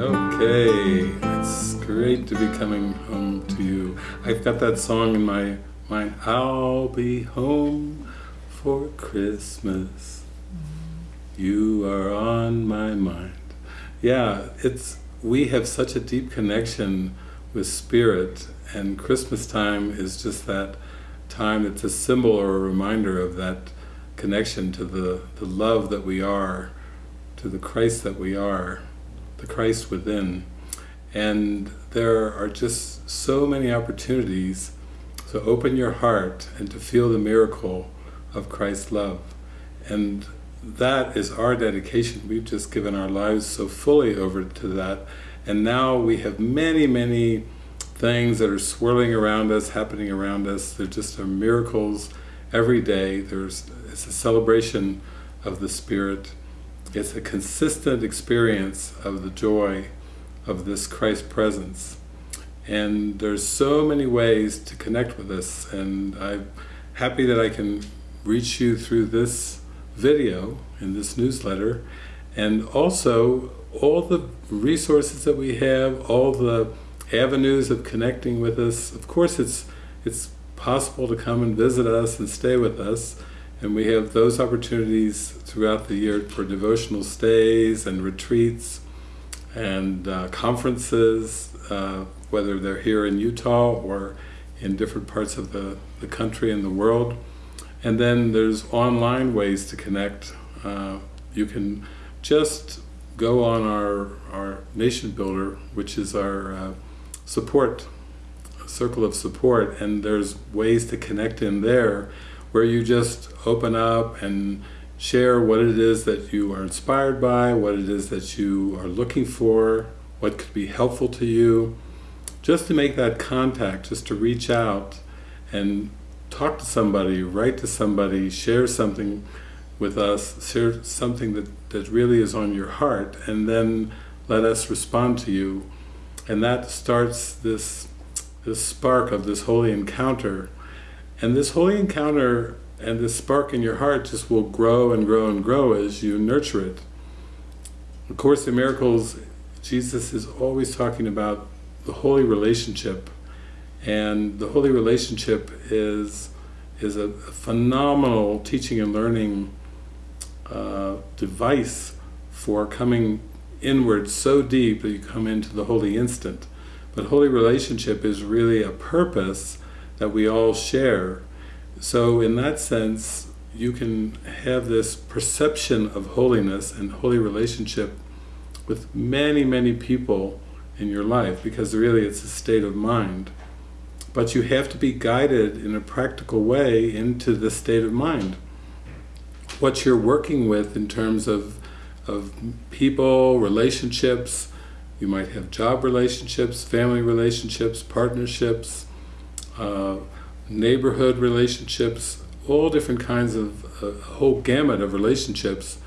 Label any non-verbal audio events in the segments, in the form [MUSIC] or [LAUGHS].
Okay, it's great to be coming home to you. I've got that song in my mind, I'll be home for Christmas. You are on my mind. Yeah, it's we have such a deep connection with spirit and Christmas time is just that time that's a symbol or a reminder of that connection to the, the love that we are, to the Christ that we are, the Christ within. And there are just so many opportunities to open your heart and to feel the miracle of Christ's love. And that is our dedication. We've just given our lives so fully over to that. And now we have many, many things that are swirling around us, happening around us. They're just are miracles every day. There's It's a celebration of the Spirit. It's a consistent experience of the joy of this Christ presence. And there's so many ways to connect with us and I'm happy that I can reach you through this video in this newsletter and also all the resources that we have, all the avenues of connecting with us. Of course it's it's possible to come and visit us and stay with us and we have those opportunities throughout the year for devotional stays and retreats and uh, conferences, uh, whether they're here in Utah or in different parts of the, the country and the world. And then there's online ways to connect. Uh, you can just go on our, our Nation Builder, which is our uh, support, circle of support, and there's ways to connect in there where you just open up and share what it is that you are inspired by, what it is that you are looking for, what could be helpful to you, just to make that contact, just to reach out and talk to somebody, write to somebody, share something with us, share something that, that really is on your heart, and then let us respond to you. And that starts this, this spark of this holy encounter. And this holy encounter and this spark in your heart just will grow and grow and grow as you nurture it. Of Course in Miracles, Jesus is always talking about the holy relationship and the holy relationship is is a, phenomenal teaching and learning uh, device for coming inward so deep that you come into the holy instant. But holy relationship is really a purpose that we all share so in that sense, you can have this perception of holiness and holy relationship with many, many people in your life, because really it's a state of mind. But you have to be guided in a practical way into the state of mind. What you're working with in terms of, of people, relationships, you might have job relationships, family relationships, partnerships, uh, neighborhood relationships, all different kinds of, whole gamut of relationships,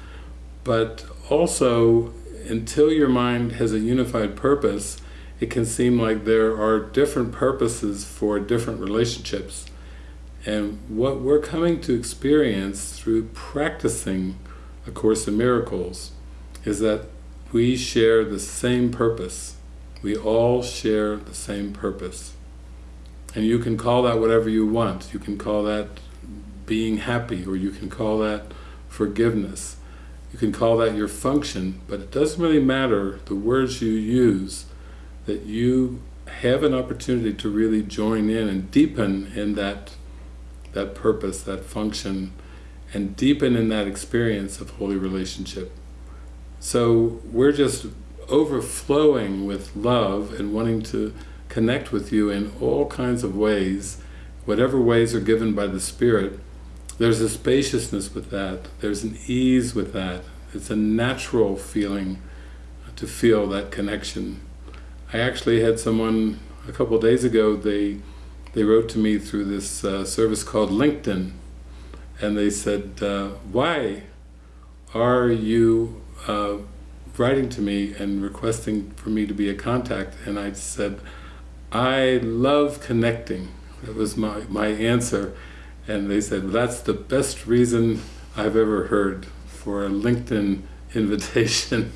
but also until your mind has a unified purpose, it can seem like there are different purposes for different relationships. And what we're coming to experience through practicing A Course in Miracles is that we share the same purpose. We all share the same purpose. And you can call that whatever you want. You can call that being happy, or you can call that forgiveness. You can call that your function, but it doesn't really matter the words you use, that you have an opportunity to really join in and deepen in that, that purpose, that function, and deepen in that experience of holy relationship. So we're just overflowing with love and wanting to connect with you in all kinds of ways, whatever ways are given by the Spirit, there's a spaciousness with that, there's an ease with that, it's a natural feeling to feel that connection. I actually had someone a couple days ago, they they wrote to me through this uh, service called LinkedIn, and they said, uh, why are you uh, writing to me and requesting for me to be a contact? And I said, I love connecting. That was my, my answer. And they said, that's the best reason I've ever heard for a LinkedIn [LAUGHS] invitation.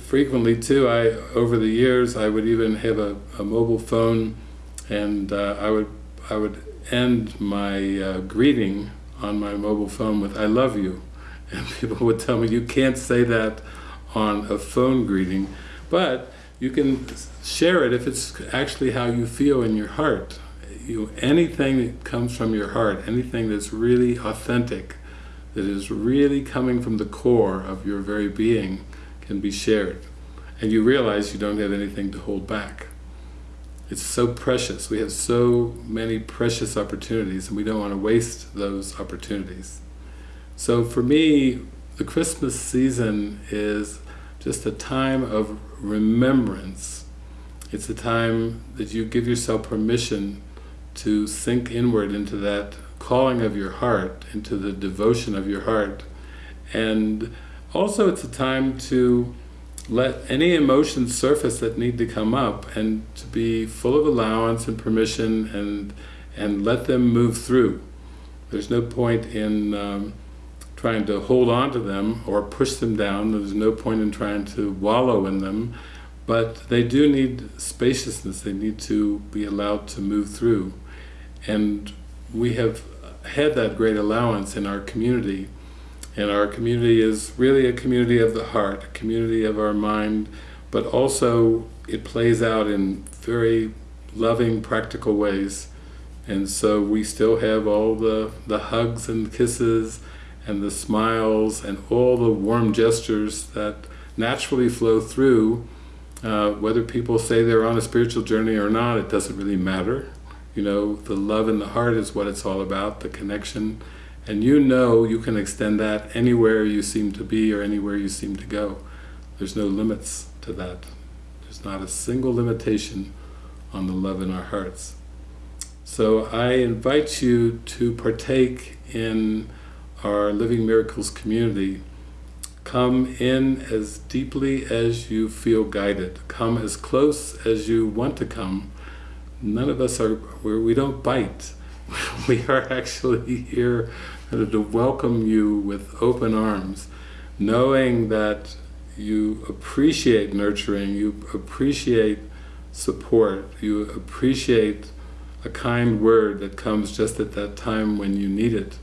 frequently too, I over the years I would even have a, a mobile phone, and uh, I would I would end my uh, greeting on my mobile phone with "I love you," [LAUGHS] and people would tell me you can't say that on a phone greeting, but you can share it if it's actually how you feel in your heart. You anything that comes from your heart, anything that's really authentic, that is really coming from the core of your very being can be shared. And you realize you don't have anything to hold back. It's so precious. We have so many precious opportunities and we don't want to waste those opportunities. So for me, the Christmas season is just a time of remembrance. It's a time that you give yourself permission to sink inward into that calling of your heart, into the devotion of your heart. And also it's a time to let any emotions surface that need to come up and to be full of allowance and permission and and let them move through. There's no point in um, trying to hold on to them or push them down, there's no point in trying to wallow in them, but they do need spaciousness, they need to be allowed to move through. And we have had that great allowance in our community, and our community is really a community of the heart, a community of our mind, but also it plays out in very loving, practical ways. And so we still have all the, the hugs and kisses and the smiles and all the warm gestures that naturally flow through uh, whether people say they're on a spiritual journey or not, it doesn't really matter. You know, the love in the heart is what it's all about, the connection. And you know you can extend that anywhere you seem to be or anywhere you seem to go. There's no limits to that. There's not a single limitation on the love in our hearts. So I invite you to partake in our Living Miracles community Come in as deeply as you feel guided. Come as close as you want to come. None of us are, we don't bite. [LAUGHS] We are actually here to welcome you with open arms, knowing that you appreciate nurturing, you appreciate support, you appreciate a kind word that comes just at that time when you need it.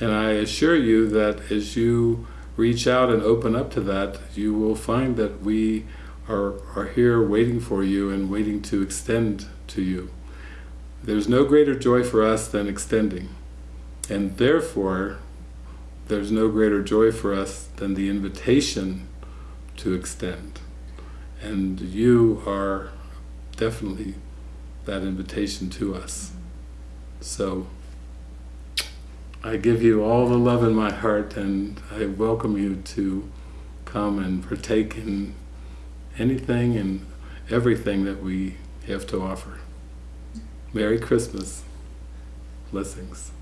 And I assure you that as you reach out and open up to that, you will find that we are, are here waiting for you and waiting to extend to you. There's no greater joy for us than extending. And therefore, there's no greater joy for us than the invitation to extend. And you are definitely that invitation to us. So, I give you all the love in my heart and I welcome you to come and partake in anything and everything that we have to offer. Merry Christmas. Blessings.